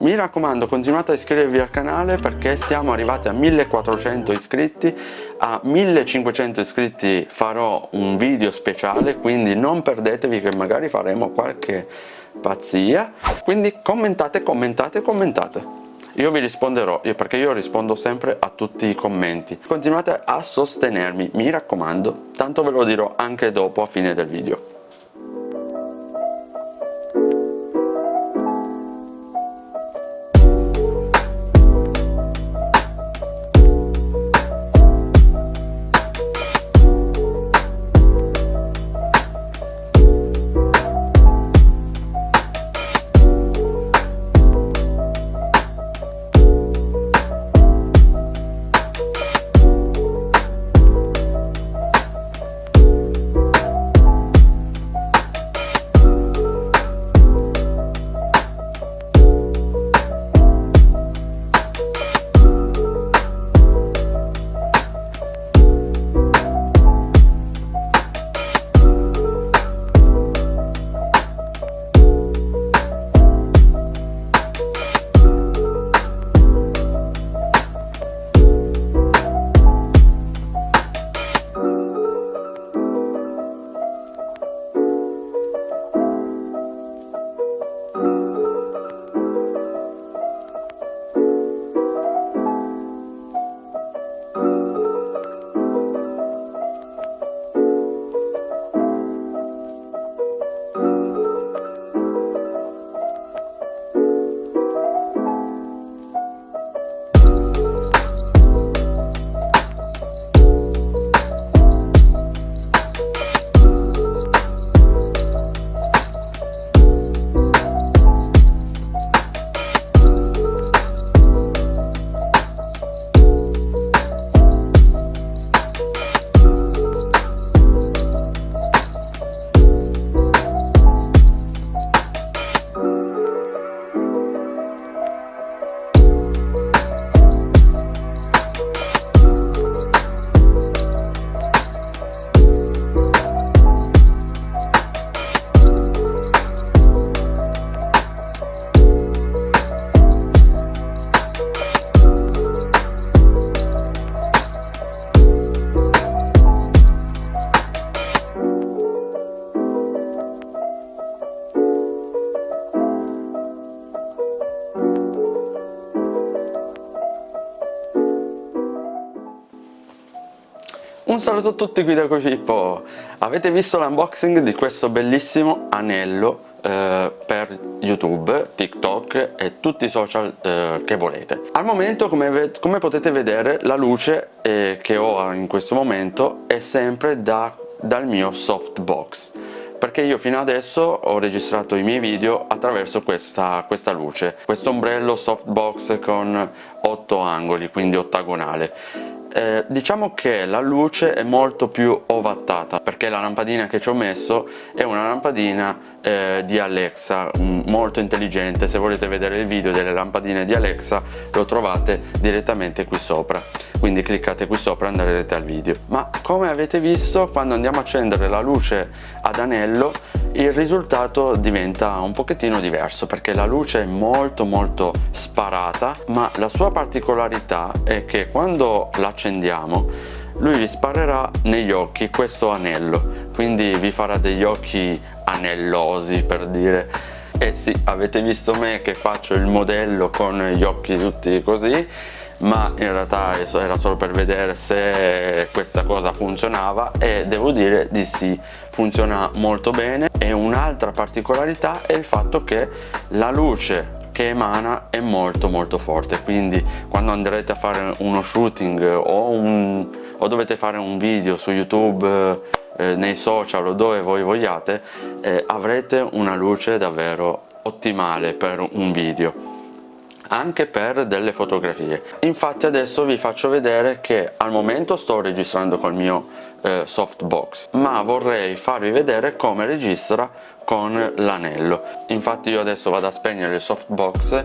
Mi raccomando continuate a iscrivervi al canale perché siamo arrivati a 1400 iscritti. A 1500 iscritti farò un video speciale quindi non perdetevi che magari faremo qualche pazzia. Quindi commentate commentate commentate. Io vi risponderò perché io rispondo sempre a tutti i commenti. Continuate a sostenermi mi raccomando. Tanto ve lo dirò anche dopo a fine del video Un saluto a tutti qui da Cocippo! Avete visto l'unboxing di questo bellissimo anello eh, per YouTube, TikTok e tutti i social eh, che volete. Al momento come, come potete vedere la luce eh, che ho in questo momento è sempre da, dal mio softbox perché io fino adesso ho registrato i miei video attraverso questa, questa luce questo ombrello softbox con 8 angoli quindi ottagonale eh, diciamo che la luce è molto più ovattata perché la lampadina che ci ho messo è una lampadina eh, di Alexa molto intelligente. Se volete vedere il video delle lampadine di Alexa lo trovate direttamente qui sopra. Quindi cliccate qui sopra e andrete al video. Ma come avete visto quando andiamo a accendere la luce ad anello il risultato diventa un pochettino diverso perché la luce è molto molto sparata ma la sua particolarità è che quando l'accendiamo lui vi sparerà negli occhi questo anello. Quindi vi farà degli occhi anellosi per dire. Eh sì avete visto me che faccio il modello con gli occhi tutti così ma in realtà era solo per vedere se questa cosa funzionava e devo dire di sì funziona molto bene e un'altra particolarità è il fatto che la luce che emana è molto molto forte. Quindi quando andrete a fare uno shooting o, un, o dovete fare un video su youtube eh, nei social o dove voi vogliate eh, avrete una luce davvero ottimale per un video anche per delle fotografie. Infatti adesso vi faccio vedere che al momento sto registrando col mio eh, softbox ma vorrei farvi vedere come registra con l'anello. Infatti io adesso vado a spegnere il softbox.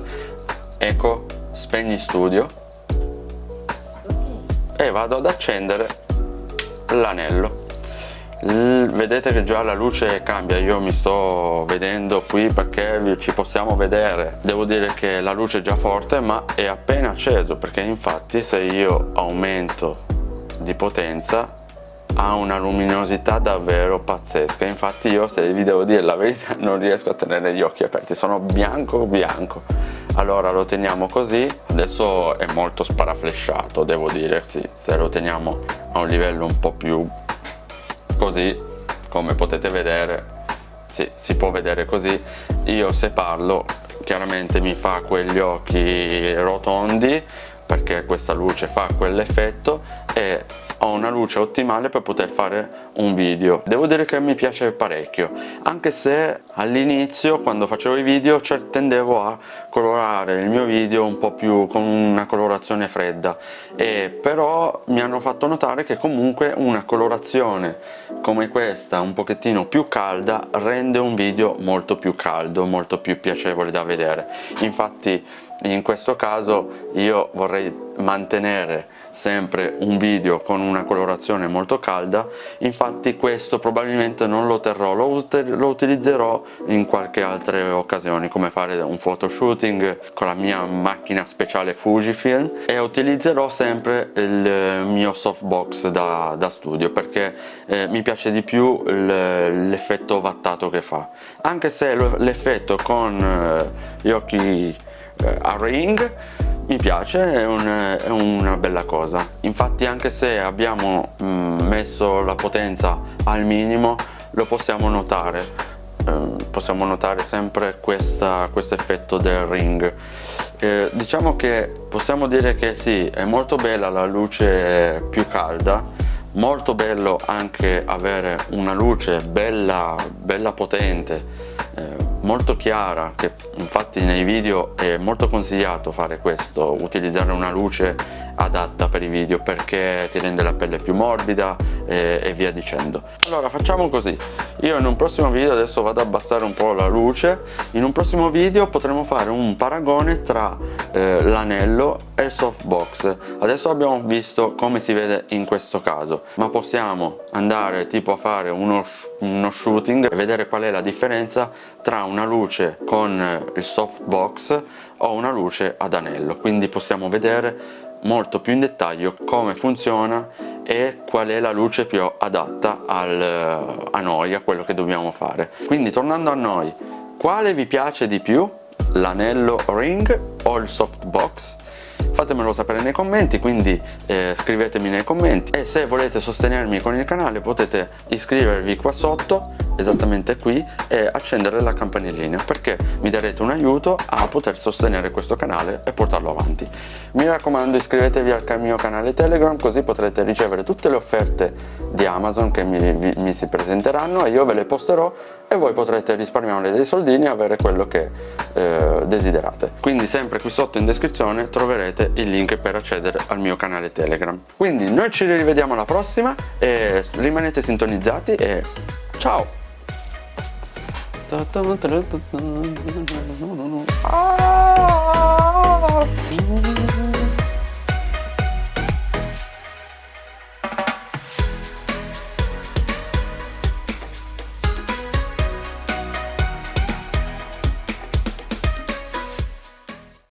Ecco spegni studio. E vado ad accendere l'anello vedete che già la luce cambia io mi sto vedendo qui perché ci possiamo vedere. Devo dire che la luce è già forte ma è appena acceso perché infatti se io aumento di potenza ha una luminosità davvero pazzesca. Infatti io se vi devo dire la verità non riesco a tenere gli occhi aperti sono bianco bianco. Allora lo teniamo così. Adesso è molto sparaflesciato devo dire sì, se lo teniamo a un livello un po' più così come potete vedere sì, si può vedere così. Io se parlo chiaramente mi fa quegli occhi rotondi perché questa luce fa quell'effetto e ho una luce ottimale per poter fare un video. Devo dire che mi piace parecchio anche se all'inizio quando facevo i video tendevo a colorare il mio video un po' più con una colorazione fredda e però mi hanno fatto notare che comunque una colorazione come questa un pochettino più calda rende un video molto più caldo molto più piacevole da vedere. Infatti in questo caso io vorrei mantenere sempre un video con una colorazione molto calda. Infatti questo probabilmente non lo terrò lo, lo utilizzerò in qualche altra occasione come fare un photoshooting con la mia macchina speciale Fujifilm. E utilizzerò sempre il mio softbox da, da studio perché eh, mi piace di più l'effetto vattato che fa. Anche se l'effetto con eh, gli occhi eh, a ring mi piace, è, un, è, una bella cosa. Infatti anche se abbiamo mh, mm, messo la potenza al minimo lo possiamo notare. Eh, possiamo notare sempre questo effetto del ring. Eh, diciamo che possiamo dire che sì è molto bella la luce più calda molto bello anche avere una luce bella, bella potente eh, molto chiara che infatti nei video è molto consigliato fare questo utilizzare una luce adatta per i video perché ti rende la pelle più morbida e, e, via dicendo. Allora facciamo così io in un prossimo video adesso vado ad abbassare un po' la luce. In un prossimo video potremo fare un paragone tra eh, l'anello e il softbox. Adesso abbiamo visto come si vede in questo caso ma possiamo andare tipo a fare uno, uno shooting e vedere qual è la differenza tra una luce con il softbox o una luce ad anello. Quindi possiamo vedere molto più in dettaglio come funziona e qual è la luce più adatta al, a noi, a quello che dobbiamo fare. Quindi tornando a noi, quale vi piace di più? L'anello ring o il softbox? Fatemelo sapere nei commenti quindi eh, scrivetemi nei commenti. E se volete sostenermi con il canale potete iscrivervi qua sotto esattamente qui e accendere la campanellina perché mi darete un aiuto a poter sostenere questo canale e portarlo avanti. Mi raccomando iscrivetevi al mio canale telegram così potrete ricevere tutte le offerte di amazon che mi, vi, mi si presenteranno e io ve le posterò e voi potrete risparmiare dei soldini e avere quello che eh, desiderate quindi sempre qui sotto in descrizione troverete il link per accedere al mio canale telegram quindi noi ci rivediamo alla prossima e rimanete sintonizzati e ciao!